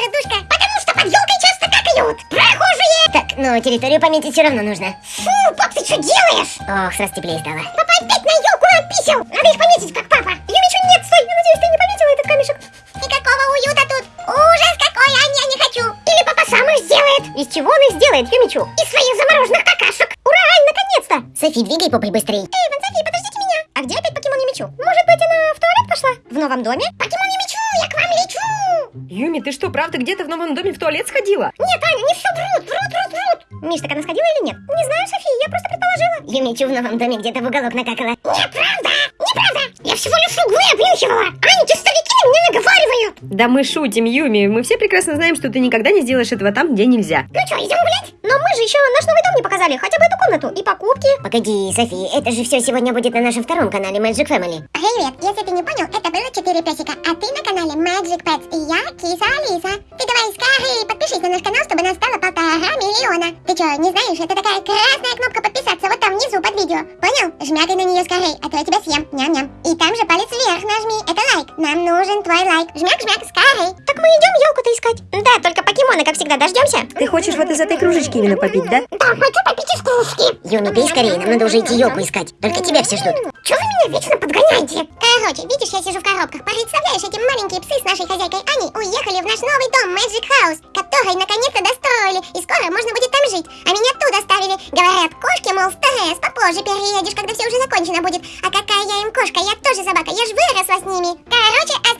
пердушка? Потому что под елкой часто какают прохожие. Так, но территорию пометить все равно нужно. Фу, пап, ты что делаешь? Ох, сразу теплее стало. Папа опять на елку написал. Надо их пометить, как папа. Юмичу, нет, стой, я надеюсь, ты не пометила этот камешек. Никакого уюта тут. Ужас какой, а я не хочу. Или папа сам их сделает. Из чего он их сделает, Юмичу? Из своих замороженных какашек. Ура, наконец-то! Софи, двигай попой быстрей. Эй, Ван Софи, подождите меня. А где опять покемон Юмичу? Может быть, она в туалет пошла? В новом доме? Покемон не мечу, я к вам лечу. Юми, ты что, правда где-то в новом доме в туалет сходила? Нет, Аня, не все врут, врут, врут, врут. Миш, так она сходила или нет? Не знаю, Софи, я просто предположила. Юмичу в новом доме где-то в уголок накакала. Неправда, неправда. Я всего лишь углы обнюхивала. Аня, те старики меня наговаривают. Да мы шутим, Юми. Мы все прекрасно знаем, что ты никогда не сделаешь этого там, где нельзя. Ну что, идем гулять? Но мы же еще наш новый дом не показали, хотя бы эту комнату и покупки. Погоди, Софи, это же все сегодня будет на нашем втором канале Magic Family. Привет, если ты не понял, это было 4 песика, а ты на канале Magic Pets, и я Киса Алиса. Ты давай скорее подпишись на наш канал, чтобы нас стало полтора миллиона. Ты что, не знаешь, это такая красная кнопка подписаться вот там внизу под видео. Понял? Жмякай на нее скорее, а то я тебя съем. Ням-ням. И там же палец вверх нажми, это лайк. Нам нужен твой лайк. Жмяк-жмяк, скорей. Так мы идем елку-то искать. Да, только покемоны, как всегда, дождемся. Ты хочешь вот из этой кружечки именно попить, да? Да, хочу попить из кружки. Юми, пей скорее, нам надо уже идти елку искать. Только тебя все ждут. Чего вы меня вечно подгоняете? Короче, видишь, я сижу в коробках. Представляешь, эти маленькие псы с нашей хозяйкой Аней уехали в наш новый дом Magic House, который наконец-то достроили, и скоро можно будет там жить. А меня тут оставили. Говорят, кошки, мол, стресс, попозже переедешь, когда все уже закончено будет. А какая я им кошка, я тоже собака, я ж выросла с ними. Короче. Одна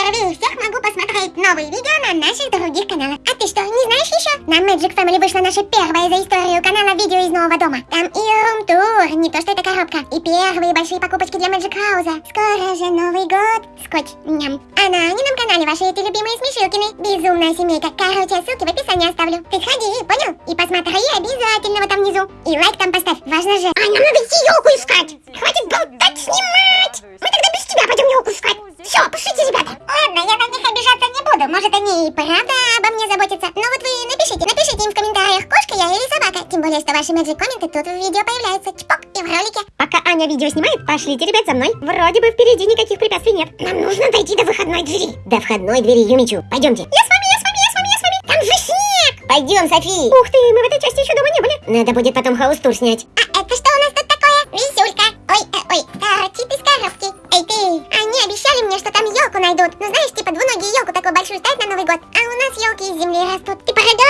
первее всех могу посмотреть новые видео на наших других каналах. А ты что, не знаешь еще? На Magic Family вышла наша первая за историю канала видео из нового дома. Там и рум-тур, не то что это коробка, и первые большие покупочки для Magic House. Скоро же Новый год. Скотч, ням. А на Анином канале ваши эти любимые смешилкины. Безумная семейка. Короче, ссылки в описании оставлю. Ты сходи, понял? И посмотри обязательно вот там внизу. И лайк там поставь, важно же. А, нам надо елку искать. Хватит болтать, снимать. Мы более, что ваши magic комменты тут в видео появляются. Чпок и в ролике. Пока Аня видео снимает, пошлите ребят за мной. Вроде бы впереди никаких препятствий нет. Нам нужно дойти до выходной двери. До входной двери Юмичу. Пойдемте. Я с вами, я с вами, я с вами, я с вами. Там же снег. Пойдем, Софи. Ух ты, мы в этой части еще дома не были. Надо будет потом хаус-тур снять. А это что у нас тут такое? Висюлька. Ой, э, ой, торчит из коробки. Эй ты, они обещали мне, что там елку найдут. Ну знаешь, типа двуногие елку такую большую ставят на Новый год. А у нас елки из земли растут. Ты проголосуй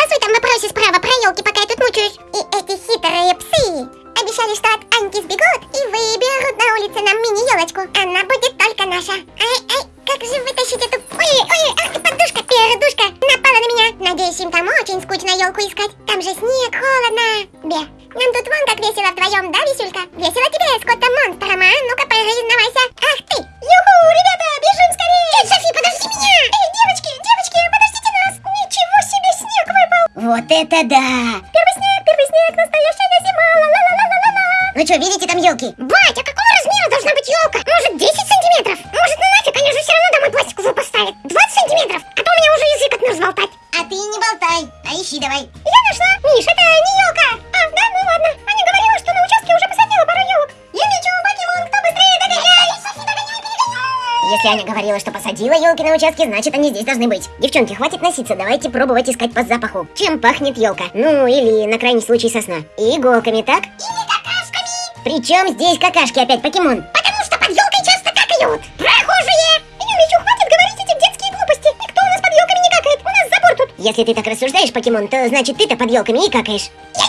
весело вдвоем, да, Висюлька? Весело тебе с котом-монстром, а? Ну-ка, признавайся. Ах ты! Юху, ребята, бежим скорее! Тетя Софи, подожди меня! Эй, девочки, девочки, подождите нас! Ничего себе, снег выпал! Вот это да! Первый снег, первый снег, настоящая зима, ла-ла-ла-ла-ла-ла! Ну что, видите там елки? Аня говорила, что посадила елки на участке, значит они здесь должны быть. Девчонки, хватит носиться, давайте пробовать искать по запаху. Чем пахнет елка? Ну, или на крайний случай сосна. Иголками, так? Или какашками. Причем здесь какашки опять, покемон? Потому что под елкой часто какают. Прохожие. Юмичу, хватит говорить эти детские глупости. Никто у нас под елками не какает. У нас забор тут. Если ты так рассуждаешь, покемон, то значит ты-то под елками и какаешь. Я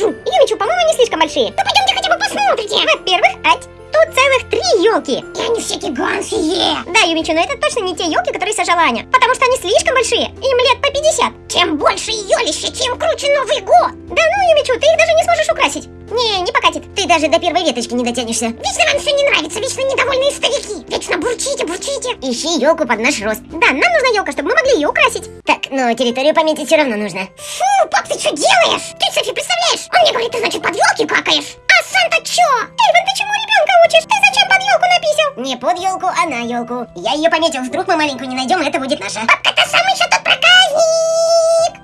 Покажу. Юмичу, по-моему, они слишком большие. Ну, пойдемте хотя бы посмотрите. Во-первых, ать, тут целых три елки. И они все гигантские. Да, Юмичу, но это точно не те елки, которые сажала Аня. Потому что они слишком большие. Им лет по 50. Чем больше елища, тем круче Новый год. Да ну, Юмичу, ты их даже не сможешь украсить. Не, не покатит. Ты даже до первой веточки не дотянешься. Вечно вам все не нравится, вечно недовольные старики. Вечно бурчите, бурчите. Ищи елку под наш рост. Да, нам нужна елка, чтобы мы могли ее украсить. Так, но территорию пометить все равно нужно. Фу, пап, ты что делаешь? Ты, Софи, представляешь? Он мне говорит, ты, значит, под елки какаешь. А сам-то чё? Эйвен, ты чему ребенка учишь? Ты зачем под елку написал? Не под елку, а на елку. Я ее пометил, вдруг мы маленькую не найдем, это будет наша. Папка, это самый что тот проказник.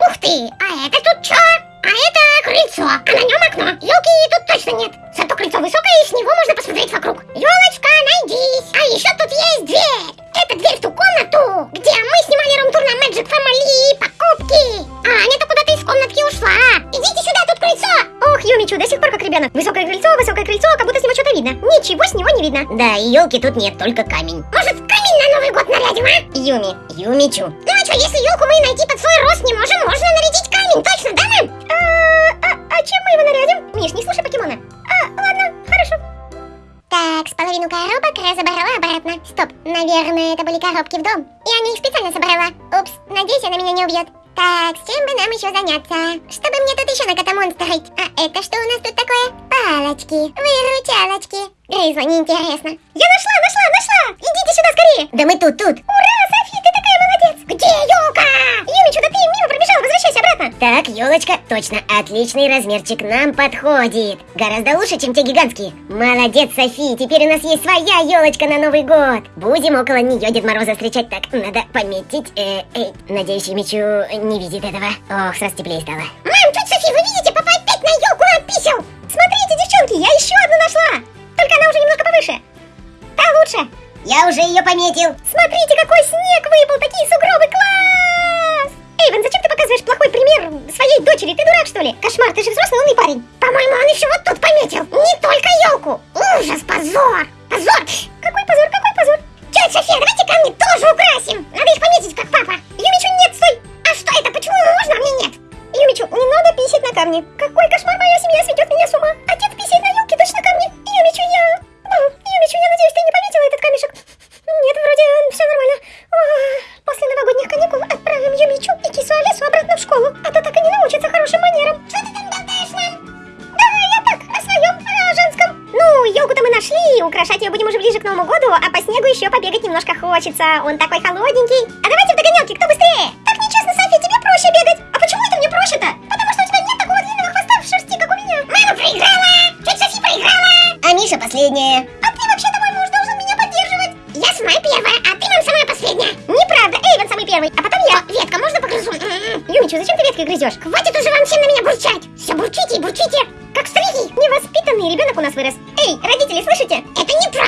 Ух ты, а это тут чё? А это крыльцо, а на нем окно. Елки тут точно нет. Видно. Да, и елки тут нет, только камень. Может, камень на Новый год нарядим, а? Юми, Юмичу. Ну а что, если елку мы найти под свой рост не можем, можно нарядить камень, точно, да, мам? А, а чем мы его нарядим? Миш, не слушай покемона. А, ладно, хорошо. Так, с половину коробок разобрала обратно. Стоп, наверное, это были коробки в дом. И она их специально собрала. Упс, надеюсь, она меня не убьет. Так, чем бы нам еще заняться? Чтобы мне тут еще на котомон строить. А это что у нас тут такое? Палочки, выручалочки. Грейзла, неинтересно. Я нашла, нашла, нашла! Идите сюда скорее! Да мы тут, тут. Ура, Софи, ты такая молодец! Где елка? Юмичу, да ты мимо пробежала, возвращайся обратно. Так, елочка, точно, отличный размерчик нам подходит. Гораздо лучше, чем те гигантские. Молодец, Софи, теперь у нас есть своя елочка на Новый год. Будем около нее Дед Мороза встречать. Так, надо пометить. Э, э, надеюсь, Юмичу не видит этого. Ох, сразу теплее стало. Мам, тут Софи, вы видите, папа опять на елку написал. Смотрите, девчонки, я еще одну нашла. Только она уже немножко повыше. Та лучше. Я уже ее пометил. Смотрите, какой снег выпал, дочери? Ты дурак, что ли? Кошмар, ты же взрослый умный парень. Ближе к Новому году, а по снегу еще побегать немножко хочется. Он такой холодненький. А давайте в догонялки, кто быстрее? Так нечестно, Софи, тебе проще бегать. А почему это мне проще-то? Потому что у тебя нет такого длинного хвоста в шерсти, как у меня. Мама проиграла. Тетя Софи проиграла. А Миша последняя. А ты вообще-то мой муж должен меня поддерживать. Я самая первая, а ты, мам, самая последняя. Неправда, Эйвен самый первый, а потом я. О, ветка, можно погрызу? М-м-м. Юмичу, зачем ты веткой грызешь? Хватит уже вам всем на меня бурчать. Все бурчите и бурчите, как стриги. Невоспитанный ребенок у нас вырос. Эй, родители, слышите? Это неправда.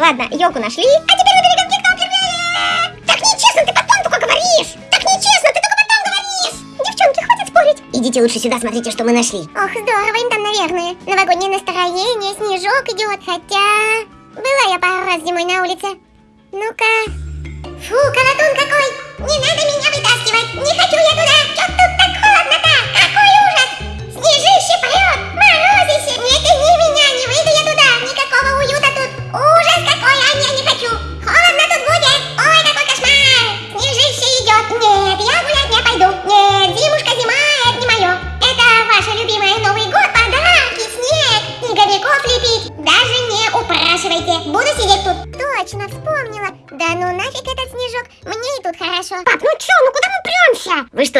Ладно, елку нашли. А теперь перегонки кто первее? Так нечестно, ты потом только говоришь. Так нечестно, ты только потом говоришь. Девчонки, хватит спорить. Идите лучше сюда, смотрите, что мы нашли. Ох, здорово им там, наверное. Новогоднее настроение, снежок идет, хотя... Была я пару раз зимой на улице. Ну-ка... Фу, колотун какой! Не надо меня вытаскивать! Не хочу я туда! Чё тут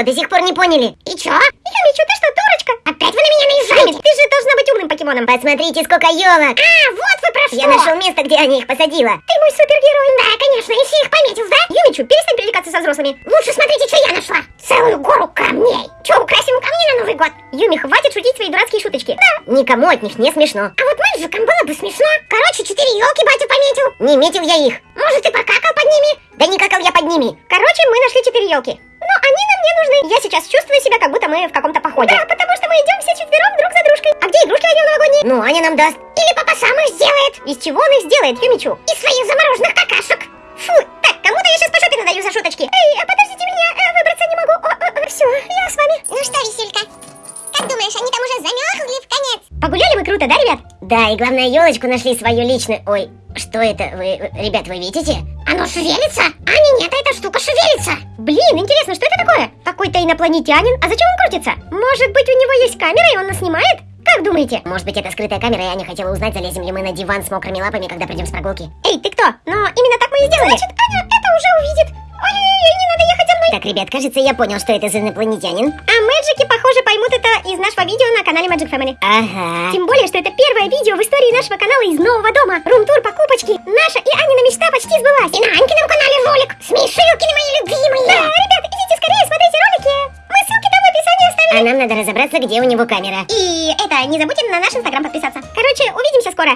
что, до сих пор не поняли? И чё? Юмичу, ты что, дурочка? Опять вы на меня наезжаете? Ты же должна быть умным покемоном. Посмотрите, сколько елок. А, вот вы про что! Я нашел место, где Аня их посадила. Ты мой супергерой! Да, конечно, и всех пометил, да? Юмичу, перестань привлекаться со взрослыми. Лучше смотрите, что я нашла! Целую гору камней! Чё, украсим камни на Новый год? Юми, хватит шутить свои дурацкие шуточки. Да. Никому от них не смешно. А вот мальчикам было бы смешно. Короче, четыре елки батя пометил. Не метил я их. Может, ты покакал под ними? Да не какал я под ними. Короче, мы нашли четыре елки. Но они нам не нужны. Я сейчас чувствую себя, как будто мы в каком-то походе. Да, потому что мы идем все четвером друг за дружкой. А где игрушки Аня новогодние? Ну, Аня нам даст. Или папа сам их сделает? Из чего он их сделает, Юмичу? Из своих замороженных какашек. Фу, так, кому-то я сейчас по жопе надаю за шуточки. Эй, а подождите меня, э, выбраться не могу. О, о, о, все, я с вами. Ну что, висюлька, как думаешь, они там уже замерзли в конец? Погуляли мы круто, да, ребят? Да, и главное, елочку нашли свою личную. Ой, что это? Вы, ребят, вы видите? Оно шевелится? А не, нет, эта штука шевелится. Блин, интересно, что это инопланетянин? А зачем он крутится? Может быть, у него есть камера, и он нас снимает? Как думаете? Может быть, это скрытая камера, и Аня хотела узнать, залезем ли мы на диван с мокрыми лапами, когда придем с прогулки. Эй, ты кто? Но именно так мы и сделали. Значит, Аня это уже увидит. Ой-ой-ой, не надо ехать за мной. Так, ребят, кажется, я понял, что это за инопланетянин. А мэджики, похоже, поймут это из нашего видео на канале Magic Family. Ага. Тем более, что это первое видео в истории нашего канала из нового дома. Рум-тур, покупочки. Наша и Анина мечта почти сбылась. И на Анькином канале ролик. Смешилки мои любимые. Да, ребят, идите скорее, смотрите ролики. Мы ссылки там в описании оставим. А нам надо разобраться, где у него камера. И это, не забудьте на наш инстаграм подписаться. Короче, увидимся скоро.